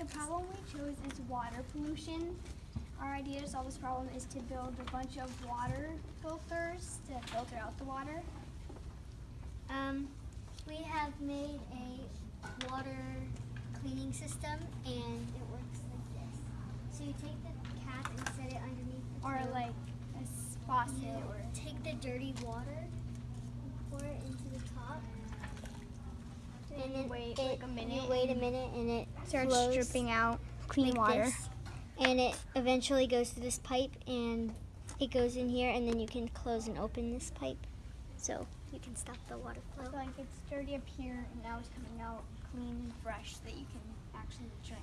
The problem we chose is water pollution. Our idea to solve this problem is to build a bunch of water filters to filter out the water. Um, we have made a water cleaning system and it works like this. So you take the cap and set it underneath the Or like a faucet you or take the dirty water and pour it into the top. And then wait, it, like, a minute You wait a and minute and it starts dripping out clean like water. this. And it eventually goes to this pipe and it goes in here and then you can close and open this pipe. So you can stop the water So flow. like it's dirty up here and now it's coming out clean and fresh that you can actually drink.